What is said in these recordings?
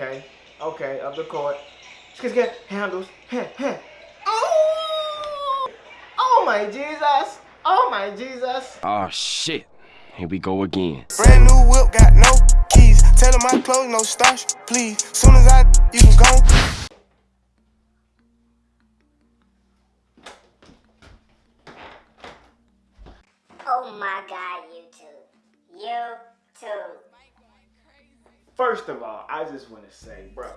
Okay. Okay. Up the court. Skit, skit. Handles. Heh, heh. Oh! Oh my Jesus. Oh my Jesus. Oh shit. Here we go again. Brand new whip, got no keys. Tell them my clothes, no starch, please. Soon as I, you can go. Oh my god, YouTube. YouTube. First of all, I just want to say, bro,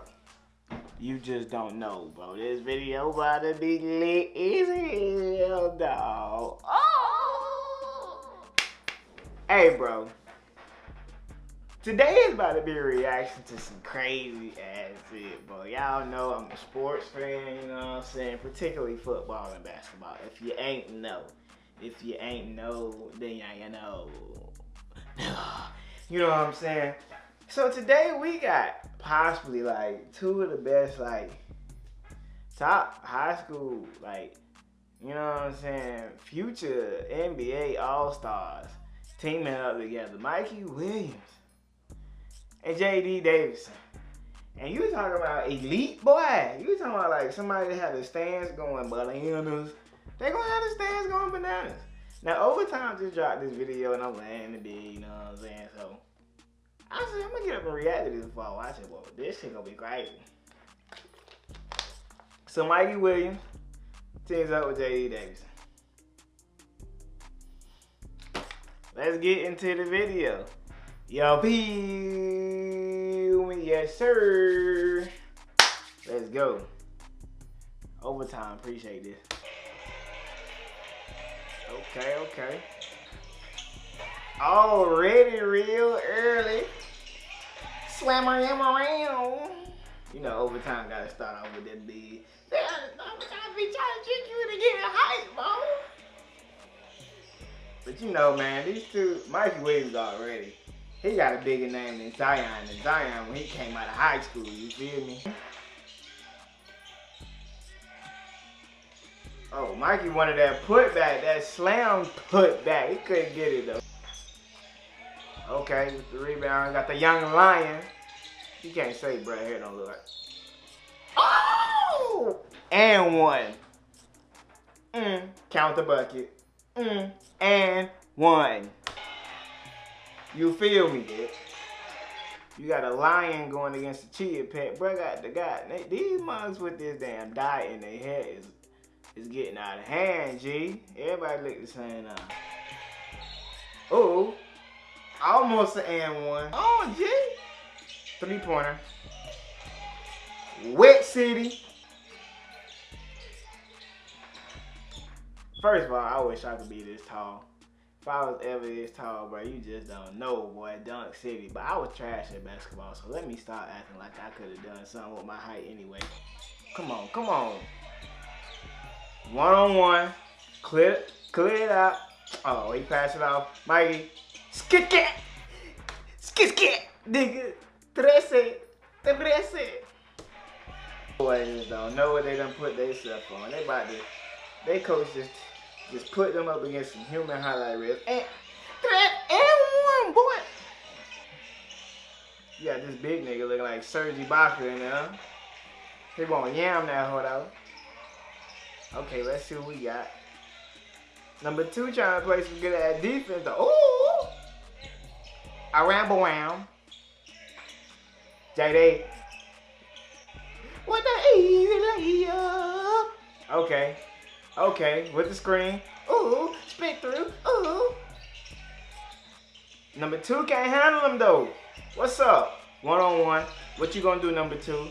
you just don't know, bro. This video about to be lit as hell, dog. Oh! Hey, bro. Today is about to be a reaction to some crazy ass shit, bro. Y'all know I'm a sports fan, you know what I'm saying? Particularly football and basketball. If you ain't know, if you ain't know, then you ain't know. You know what I'm saying? So today we got possibly like two of the best like top high school like you know what I'm saying future NBA All Stars teaming up together. Mikey Williams and JD Davison. And you talking about elite boy. You talking about like somebody that had the stands going bananas. They gonna have the stands going bananas. Now overtime just dropped this video and I'm laying the bed, you know what I'm saying? So I said I'm gonna get up and react to this before I watch it. Well, this shit gonna be crazy. So Mikey Williams teams up with JD Davison. Let's get into the video. Yo, feel me, yes sir. Let's go. Overtime, appreciate this. Okay, okay. Already real early. Slammer him around. You know, overtime gotta start off with that big. Overtime be trying to trick you into getting hype, bro. But you know, man, these two, Mikey Williams already, he got a bigger name than Zion. And Zion when he came out of high school, you feel me? Oh, Mikey wanted that putback, that slam putback. He couldn't get it though. Okay, with the rebound, got the young lion. You can't say Brad here don't look like. Oh! And one. Mm, count the bucket. Mm, and one. You feel me? You got a lion going against a chia pet. Bro, got the guy. These mugs with this damn dye in their head is, is getting out of hand, G. Everybody look the same now. Oh. Almost an and one. Oh, G. Three pointer. Wet City. First of all, I wish I could be this tall. If I was ever this tall, bro, you just don't know, boy. Dunk City. But I was trash at basketball, so let me start acting like I could have done something with my height anyway. Come on, come on. One on one. Clear, clear it out. Oh, he passed it off. Mikey, Skit skit! Skit skit! Nigga! Trece! Trece! Boys don't know what they done put stuff on. They about to, they coach just, just put them up against some human highlight reels. And, and one, boy! Got this big nigga looking like Serge Ibaka in there. He won't yam that hoe though. Okay, let's see what we got. Number two trying to play some good ass defense. Ooh! I ramble around. JD. What the easy? Okay. Okay, with the screen. Ooh, spit through. Ooh. Number two can't handle him though. What's up? One on one. What you gonna do, number two?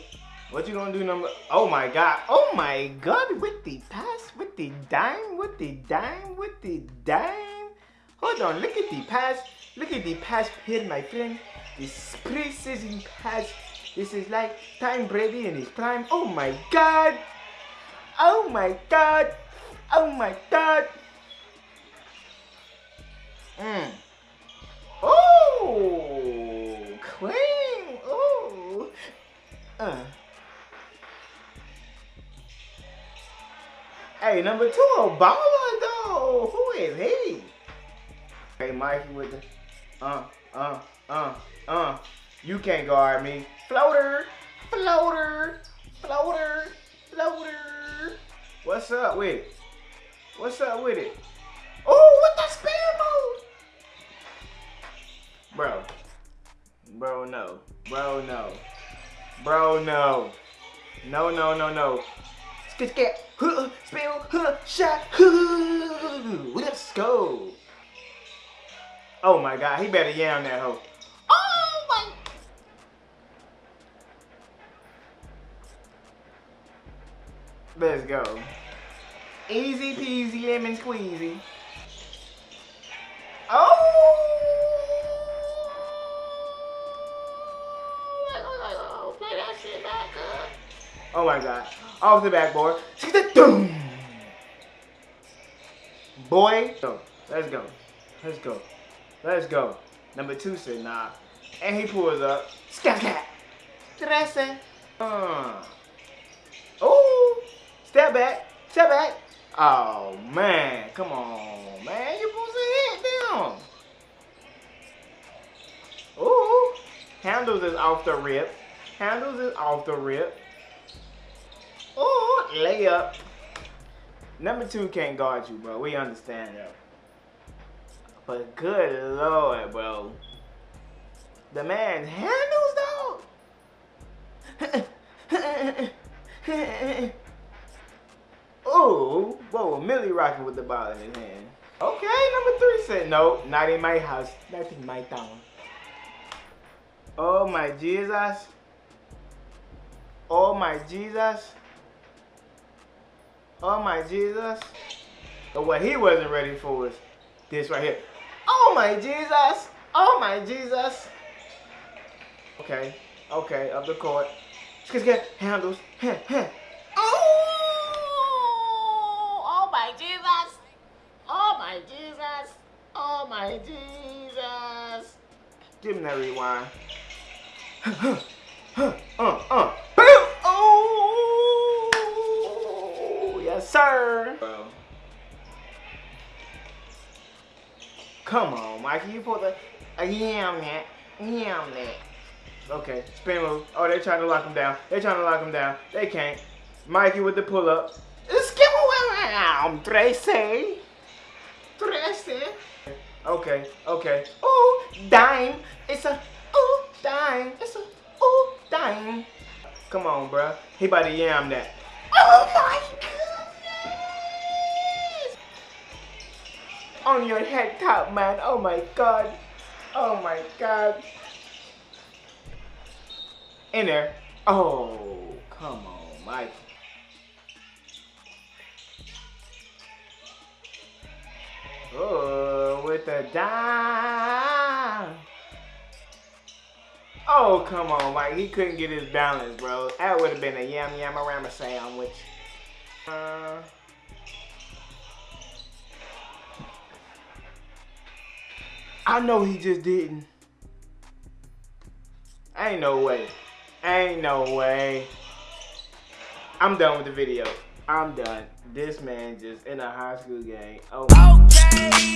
What you gonna do, number? Oh my God! Oh my God! With the pass, with the dime, with the dime, with the dime. Hold on, look at the pass. Look at the pass here, my friend. This precision pass. This is like Tom Brady in his prime. Oh my God! Oh my God! Oh my God! Mm. Oh, clean. Oh. Uh. Hey, number two, Obama though. Who is he? Hey, Mikey with the uh, uh, uh, uh. You can't guard me. Floater. Floater, floater, floater. What's up with it? What's up with it? Oh, what the spin move? Bro. Bro, no. Bro, no. Bro, no. No, no, no, no. Skit, skit. Huh, spill, huh, shot. Huh. Let's go. Oh my god, he better yam that hoe. Oh my. Let's go. Easy peasy lemon squeezy. Oh! Play that shit back up. Oh my god. Off the backboard. Boom. Boy. Go. Let's go. Let's go. Let's go. Number two said nah. And he pulls up. Scat cat. Trece. Uh. Oh. Step back. Step back. Oh man. Come on, man. You supposed to hit them. Ooh. Handles is off the rip. Handles is off the rip. Ooh, layup. Number two can't guard you, bro. We understand that. But good lord, bro. The man's handles, though. Ooh, whoa, Millie rocking with the ball in his hand. Okay, number three said, no, not in my house, not in my town. Oh my Jesus. Oh my Jesus. Oh my Jesus. But what he wasn't ready for was this right here. Oh my Jesus. Oh my Jesus. Okay. Okay. Up the court. Let's get handles. Oh! Oh my Jesus. Oh my Jesus. Oh my Jesus. Give him that rewind. uh, uh. Boom! Oh! Yes, sir. Bro. Come on, Mikey. You put the a yam that. Yam that. Okay, spin move. Oh, they're trying to lock him down. They're trying to lock him down. They can't. Mikey with the pull up. Skip around, Tracy. Tracy. Okay, okay. Oh, dime. It's a oh dime. It's a oh dime. Come on, bruh. He about to yam that. Oh my goodness! On your head top, man. Oh my god. Oh my god. In there. Oh, come on, Mike. Oh, with the dime. Oh, come on, Mike. He couldn't get his balance, bro. That would have been a yam yam rama sandwich. Uh, I know he just didn't. Ain't no way. Ain't no way. I'm done with the video. I'm done. This man just in a high school game. Oh. Okay.